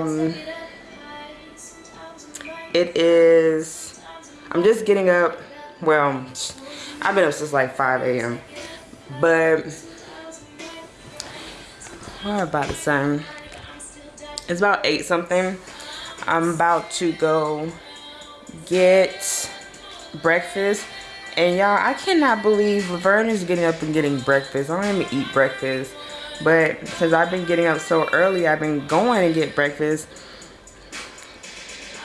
Um, it is, I'm just getting up. Well, I've been up since like 5 a.m. But, what about the sun? It's about 8 something. I'm about to go get breakfast. And y'all, I cannot believe Laverne is getting up and getting breakfast. I don't even eat breakfast. But since I've been getting up so early, I've been going and get breakfast.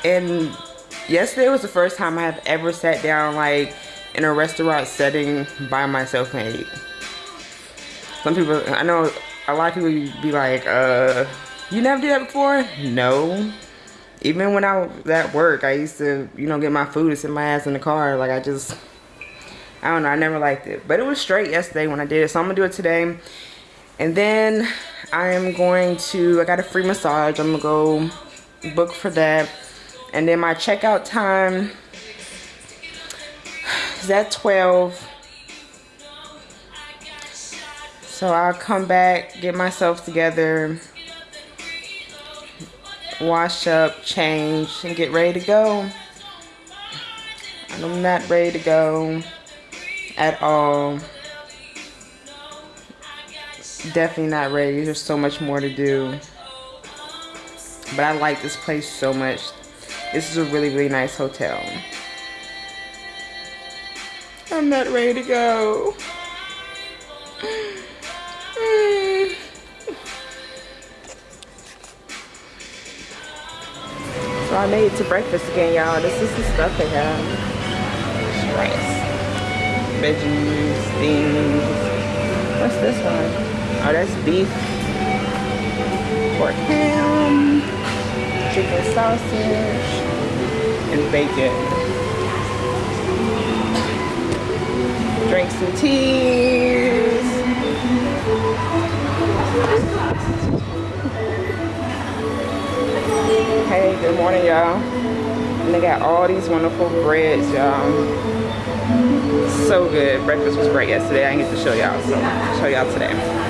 And yesterday was the first time I have ever sat down like in a restaurant setting by myself and ate. Some people, I know a lot of people be like, uh, you never did that before? No. Even when I was at work, I used to, you know, get my food and sit my ass in the car. Like I just, I don't know, I never liked it. But it was straight yesterday when I did it. So I'm gonna do it today. And then I am going to, I got a free massage. I'm gonna go book for that. And then my checkout time is at 12. So I'll come back, get myself together, wash up, change, and get ready to go. And I'm not ready to go at all. Definitely not ready. There's so much more to do. But I like this place so much. This is a really, really nice hotel. I'm not ready to go. So I made it to breakfast again, y'all. This is the stuff they have. Rice, veggies, things. What's this one? Oh, that's beef, pork ham, chicken sausage, and bacon. Drink some teas. Hey, good morning, y'all. And they got all these wonderful breads, y'all. So good. Breakfast was great yesterday. I didn't get to show y'all, so I'll show y'all today.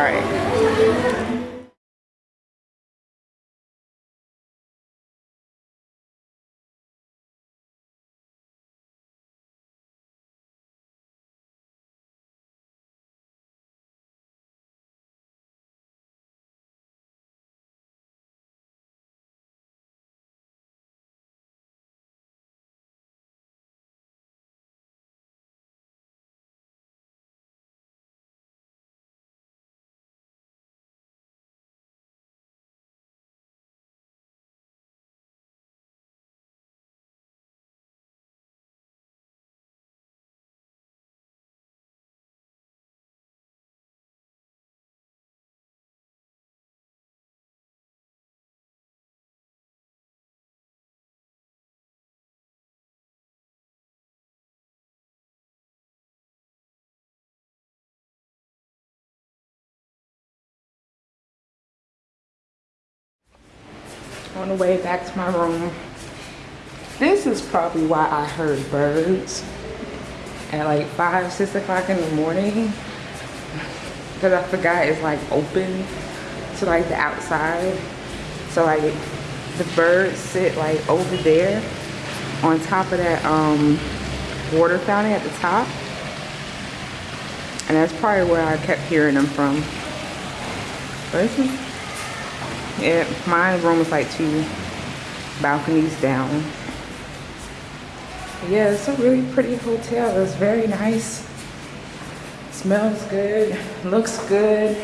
All right. On the way back to my room. This is probably why I heard birds at like five, six o'clock in the morning. Because I forgot it's like open to like the outside. So like the birds sit like over there on top of that um, water fountain at the top. And that's probably where I kept hearing them from. But this is yeah, my room is like two balconies down. Yeah, it's a really pretty hotel. It's very nice. Smells good, looks good.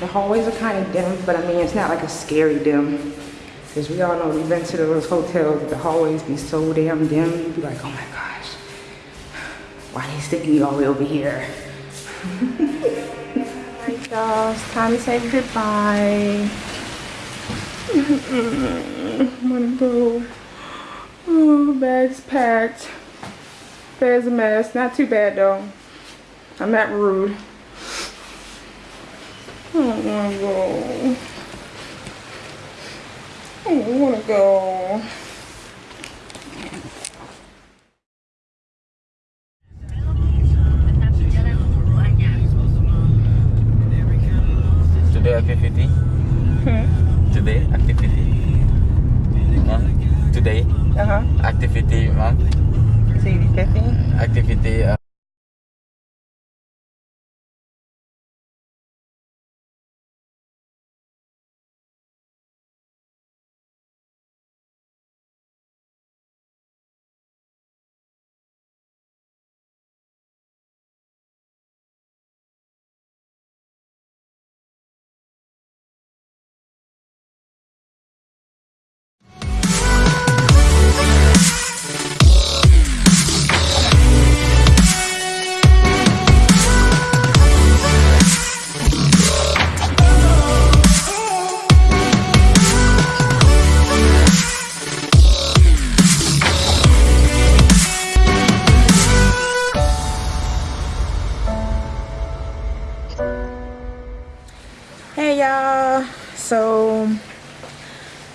The hallways are kind of dim, but I mean, it's not like a scary dim. Because we all know we've been to those hotels, the hallways be so damn dim, you'd be like, oh my gosh, why they sticking me all the way over here? Alright y'all, it's time to say goodbye. I'm gonna go. Oh, bag's packed. There's a mess. Not too bad though. I'm not rude. I don't wanna go. I don't wanna go.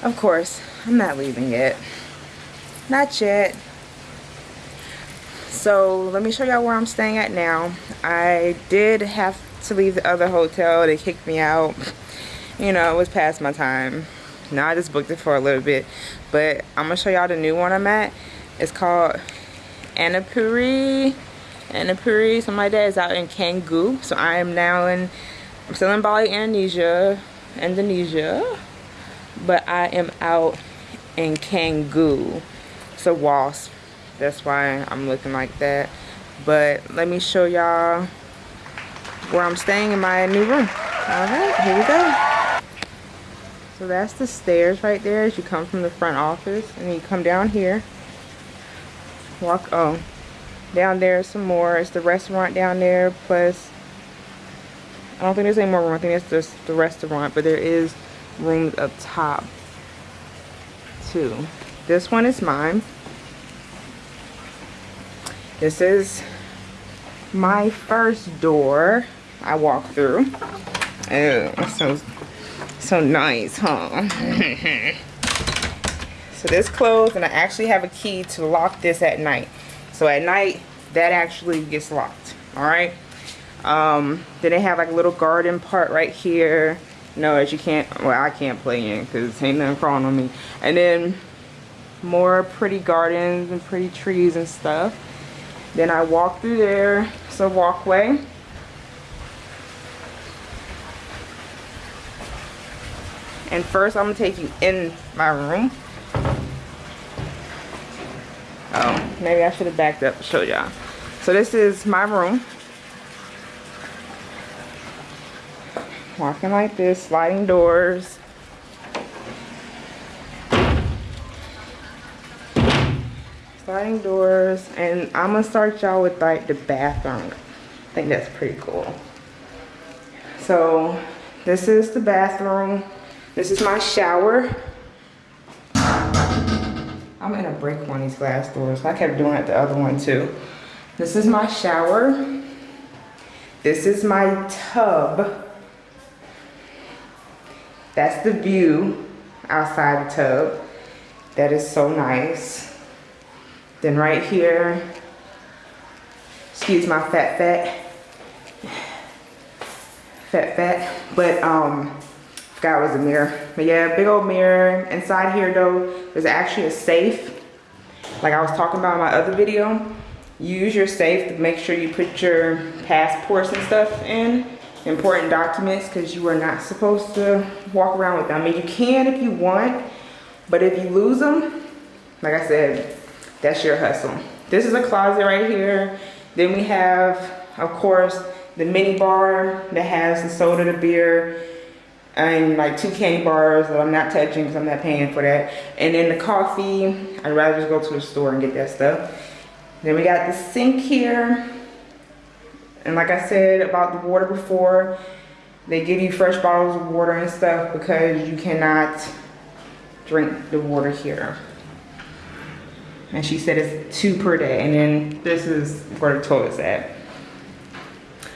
Of course, I'm not leaving yet. Not yet. So, let me show y'all where I'm staying at now. I did have to leave the other hotel. They kicked me out. You know, it was past my time. Now I just booked it for a little bit. But I'm going to show y'all the new one I'm at. It's called Annapuri. Annapuri, like that. It's out in Canggu. So, I am now in I'm still in Bali, Indonesia, Indonesia, but I am out in Canggu. It's a wasp. That's why I'm looking like that. But let me show y'all where I'm staying in my new room. All right, here we go. So that's the stairs right there as you come from the front office. And you come down here. Walk, oh, down there some more. It's the restaurant down there plus I don't think there's any more room. I think it's just the restaurant, but there is rooms up top too. This one is mine. This is my first door I walk through. Oh, so so nice, huh? so this closed, and I actually have a key to lock this at night. So at night, that actually gets locked. All right um then they have like a little garden part right here no as you can't well i can't play in because ain't nothing crawling on me. And then more pretty gardens and pretty trees and stuff. Then i walk through there it's a walkway. And first i'm gonna take you in my room. Oh maybe i should have backed up to show y'all. So this is my room walking like this, sliding doors. Sliding doors, and I'm gonna start y'all with like the bathroom. I think that's pretty cool. So this is the bathroom. This is my shower. I'm gonna break one of these glass doors. I kept doing it the other one too. This is my shower. This is my tub. That's the view outside the tub. That is so nice. Then right here, excuse my fat fat, fat fat, but um, forgot it was a mirror. But yeah, big old mirror. Inside here though, there's actually a safe. Like I was talking about in my other video, use your safe to make sure you put your passports and stuff in important documents because you are not supposed to walk around with them. I mean, you can if you want, but if you lose them, like I said, that's your hustle. This is a closet right here. Then we have, of course, the mini bar that has the soda, the beer, and like two candy bars that I'm not touching because I'm not paying for that. And then the coffee, I'd rather just go to the store and get that stuff. Then we got the sink here and like I said about the water before, they give you fresh bottles of water and stuff because you cannot drink the water here. And she said it's two per day. And then this is where the toilet's at.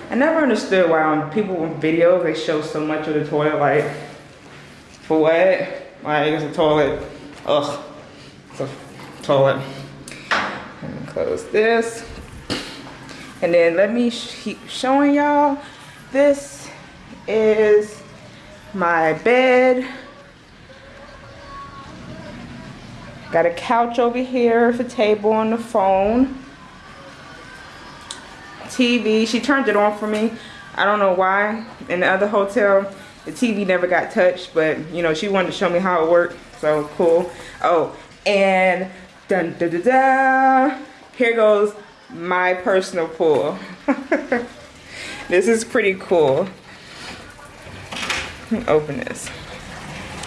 I never understood why on people with videos, they show so much of the toilet, like, for what? Like, it's a toilet. Ugh, it's a toilet. close this. And then let me keep showing y'all. This is my bed. Got a couch over here for table and the phone. TV, she turned it on for me. I don't know why. In the other hotel, the TV never got touched, but you know, she wanted to show me how it worked, so cool. Oh, and dun da da da. Here goes my personal pool. this is pretty cool. Open this.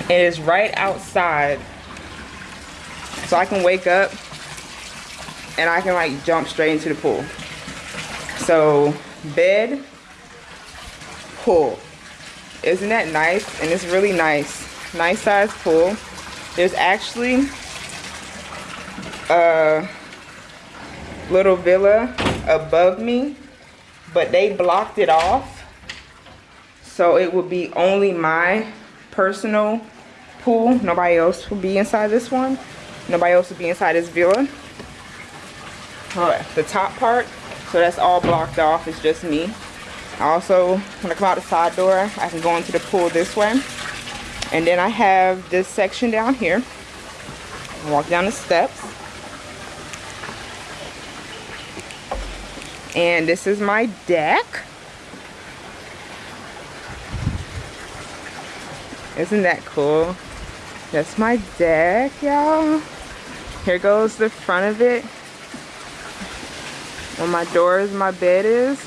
It is right outside. So I can wake up and I can like jump straight into the pool. So bed, pool. Isn't that nice? And it's really nice. Nice size pool. There's actually a little villa above me, but they blocked it off. So it would be only my personal pool. Nobody else will be inside this one. Nobody else will be inside this villa. All right, the top part, so that's all blocked off. It's just me. Also, when I come out the side door, I can go into the pool this way. And then I have this section down here. Walk down the steps. And this is my deck. Isn't that cool? That's my deck, y'all. Here goes the front of it. Where my doors, my bed is.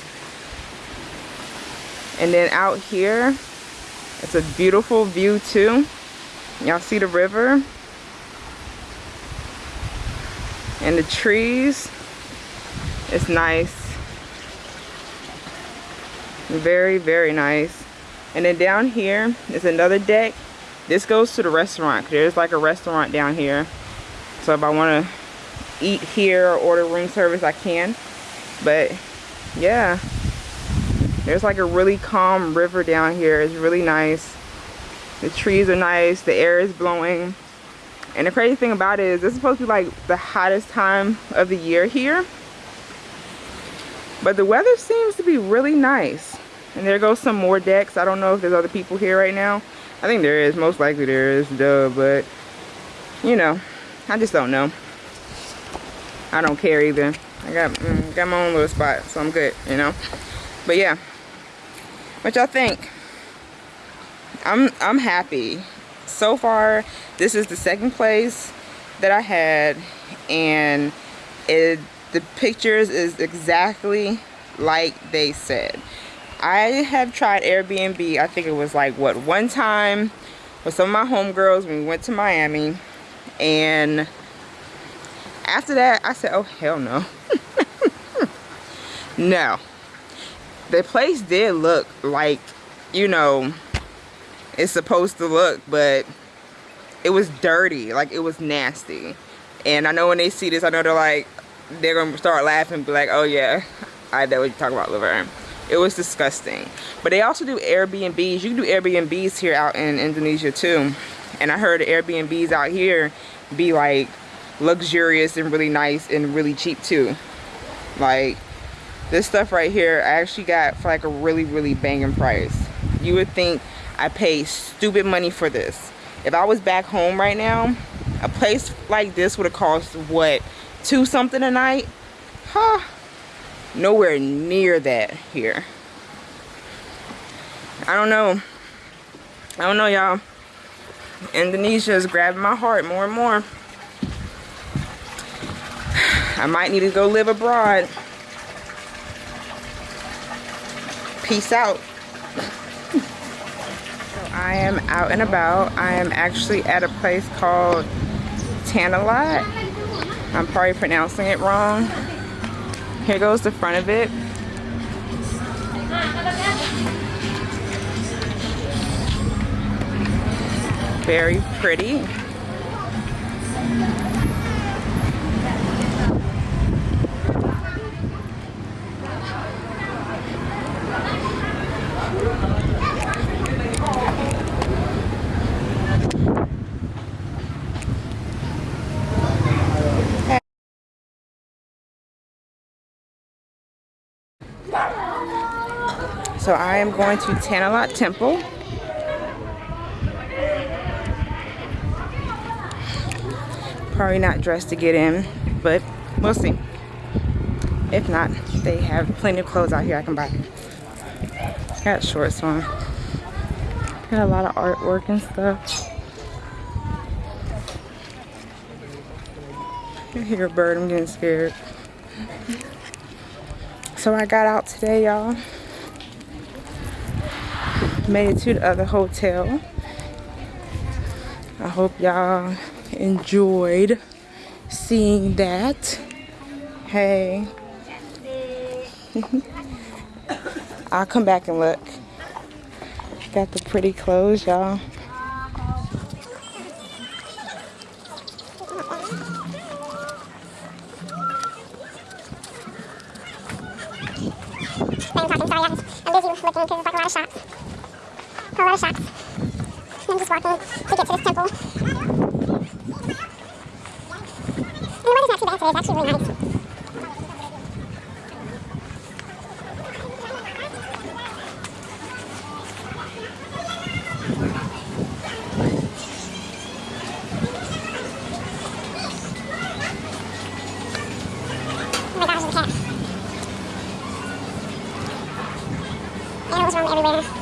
And then out here, it's a beautiful view too. Y'all see the river? And the trees. It's nice. Very, very nice. And then down here is another deck. This goes to the restaurant. There's like a restaurant down here. So if I want to eat here or order room service, I can. But yeah, there's like a really calm river down here. It's really nice. The trees are nice. The air is blowing. And the crazy thing about it is this is supposed to be like the hottest time of the year here. But the weather seems to be really nice. And there goes some more decks. I don't know if there's other people here right now. I think there is. Most likely there is. Duh. But, you know, I just don't know. I don't care either. I got, mm, got my own little spot. So I'm good, you know. But yeah. What y'all think? I'm I'm happy. So far, this is the second place that I had, and it the pictures is exactly like they said. I have tried Airbnb. I think it was like what one time with some of my homegirls when we went to Miami, and after that, I said, "Oh hell no, no." the place did look like, you know, it's supposed to look, but it was dirty. Like, it was nasty. And I know when they see this, I know they're like, they're to start laughing be like, oh yeah, I know what you're talking about, Laverne. It was disgusting. But they also do Airbnbs. You can do Airbnbs here out in Indonesia too. And I heard Airbnbs out here be like luxurious and really nice and really cheap too. Like, this stuff right here, I actually got for like a really, really banging price. You would think I paid stupid money for this. If I was back home right now, a place like this would have cost, what, two something a night? Huh? Nowhere near that here. I don't know. I don't know, y'all. Indonesia is grabbing my heart more and more. I might need to go live abroad. peace out. so I am out and about. I am actually at a place called Tanah Lot. I'm probably pronouncing it wrong. Here goes the front of it. Very pretty. So I am going to Tanah Lot Temple. Probably not dressed to get in, but we'll see. If not, they have plenty of clothes out here I can buy. Got shorts on. Got a lot of artwork and stuff. You hear a bird, I'm getting scared. So I got out today, y'all. Made it to the other hotel. I hope y'all enjoyed seeing that. Hey. I'll come back and look. Got the pretty clothes, y'all. Oracle to to this temple. And the weather's not too bad today, it's actually really nice. Oh my gosh, everywhere.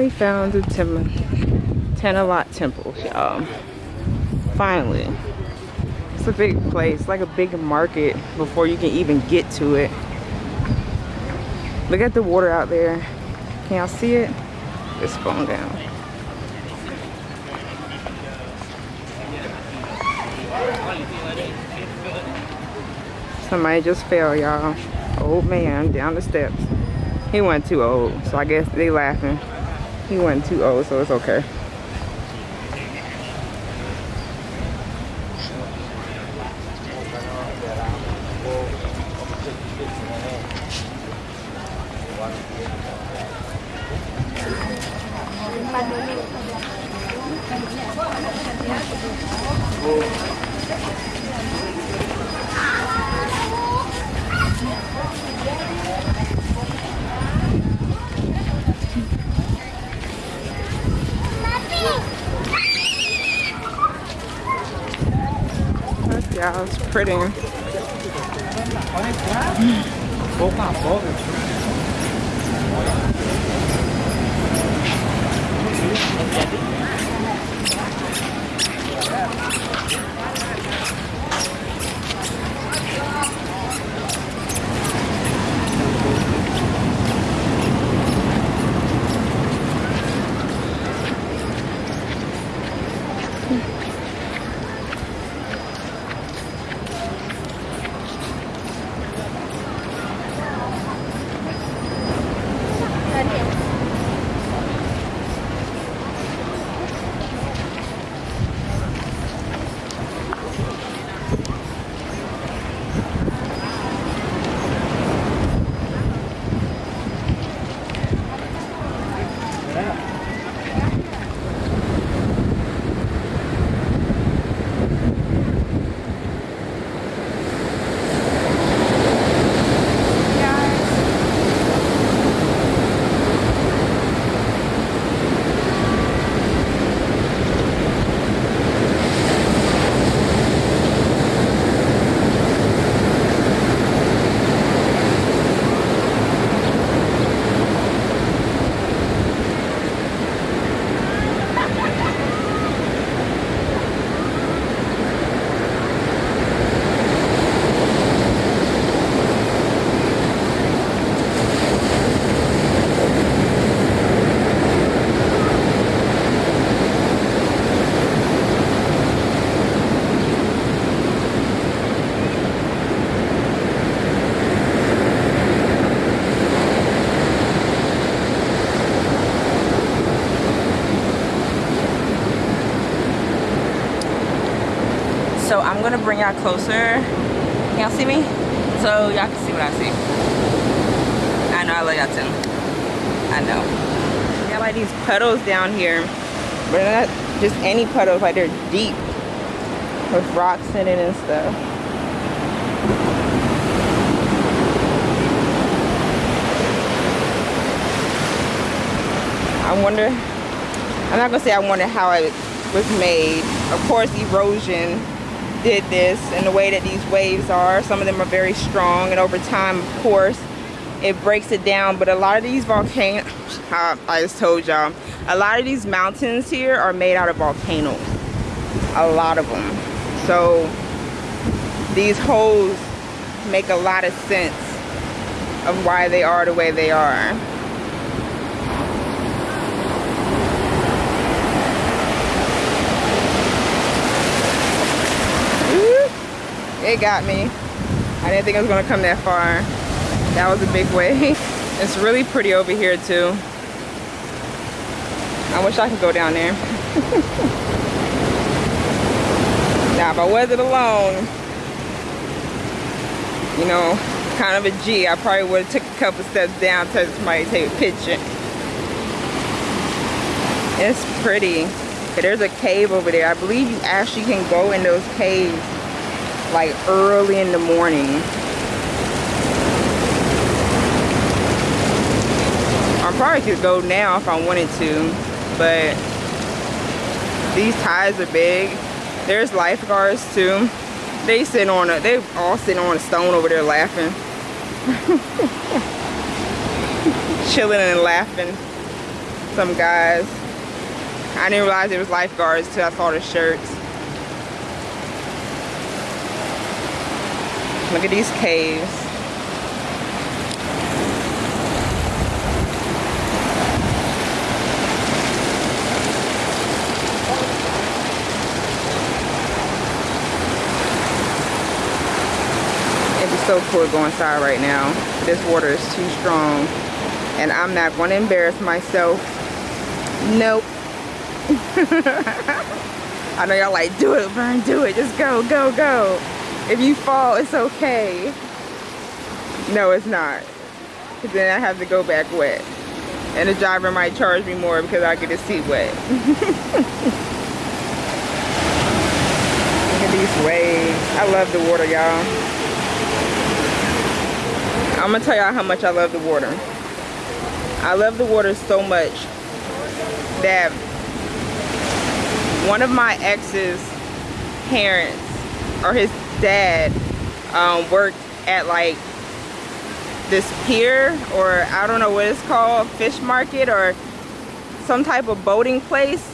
I found the Tim Tanah Lot Temple, y'all. Finally. It's a big place, like a big market before you can even get to it. Look at the water out there. Can y'all see it? It's going down. Somebody just fell, y'all. Old man down the steps. He wasn't too old, so I guess they laughing. He too old, so it's okay. Yeah, it's pretty. Gonna bring y'all closer. Y'all see me? So y'all can see what I see. I know I love y'all too. I know. Got like these puddles down here, but they're not just any puddles. Like they're deep with rocks in it and stuff. I wonder, I'm not gonna say I wonder how it was made. Of course, erosion did this and the way that these waves are. Some of them are very strong and over time, of course, it breaks it down. But a lot of these volcanoes, I just told y'all, a lot of these mountains here are made out of volcanoes. A lot of them. So these holes make a lot of sense of why they are the way they are. It got me. I didn't think I was gonna come that far. That was a big wave. It's really pretty over here too. I wish I could go down there. now if I wasn't alone, you know, kind of a G, I probably would have took a couple steps down to somebody take a picture. It's pretty. There's a cave over there. I believe you actually can go in those caves like early in the morning. I probably could go now if I wanted to, but these tides are big. There's lifeguards too. They sit on a, they all sitting on a stone over there laughing. Chilling and laughing. Some guys. I didn't realize it was lifeguards till I saw the shirts. Look at these caves. It'd be so cool to go inside right now. This water is too strong. And I'm not going to embarrass myself. Nope. I know y'all like, do it, Vern, do it. Just go, go, go. If you fall, it's okay. No, it's not. Because then I have to go back wet. And the driver might charge me more because I get his seat wet. Look at these waves. I love the water, y'all. I'm going to tell y'all how much I love the water. I love the water so much that one of my ex's parents or his dad um, worked at like this pier or I don't know what it's called, fish market or some type of boating place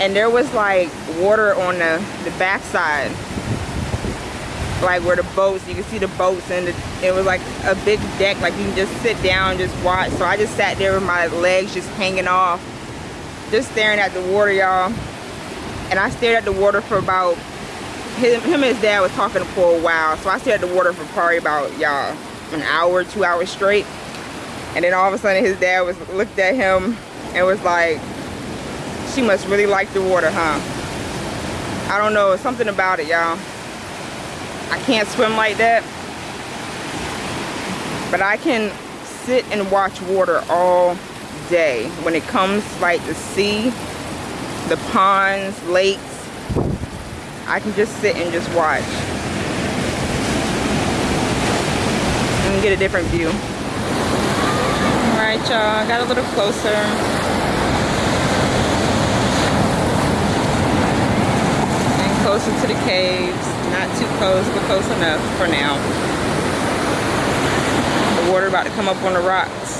and there was like water on the, the backside like where the boats, you can see the boats and the, it was like a big deck like you can just sit down and just watch. So I just sat there with my legs just hanging off, just staring at the water y'all. And I stared at the water for about him, him and his dad was talking for a while. So I stayed at the water for probably about, y'all, an hour, two hours straight. And then all of a sudden his dad was looked at him and was like, she must really like the water, huh? I don't know, something about it, y'all. I can't swim like that. But I can sit and watch water all day. When it comes like the sea, the ponds, lakes, I can just sit and just watch. And get a different view. Alright y'all, got a little closer. And closer to the caves. Not too close, but close enough for now. The water about to come up on the rocks.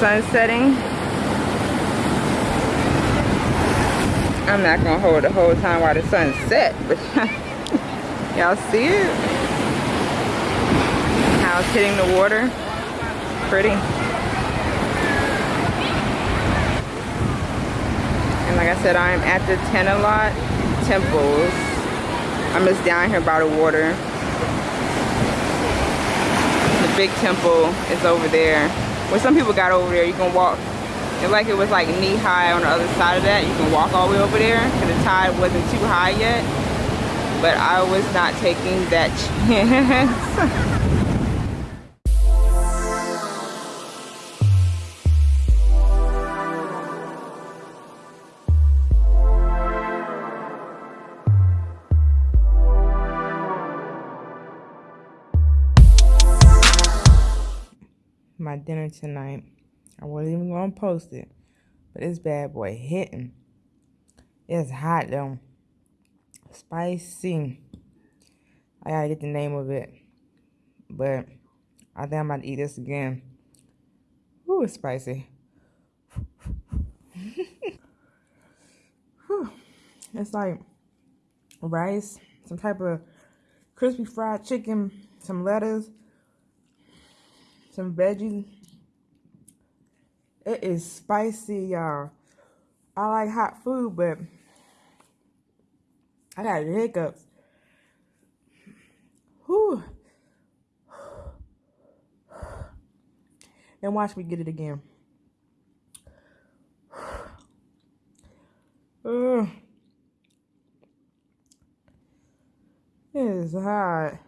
Sun setting? I'm not gonna hold the whole time while the sun set, but y'all see it? How it's hitting the water. Pretty. And like I said, I'm at the Tanah Lot Temples. I'm just down here by the water. The big temple is over there. When some people got over there, you can walk. It's like it was like knee high on the other side of that. You can walk all the way over there because the tide wasn't too high yet. But I was not taking that chance. My dinner tonight. I wasn't even gonna post it, but this bad boy hitting. It's hot though. Spicy. I gotta get the name of it, but I think I'm about to eat this again. Ooh, it's spicy. it's like rice, some type of crispy fried chicken, some lettuce, some veggies. It is spicy, y'all. I like hot food, but I got hiccups. Whew. And watch me get it again. Ugh. It is hot.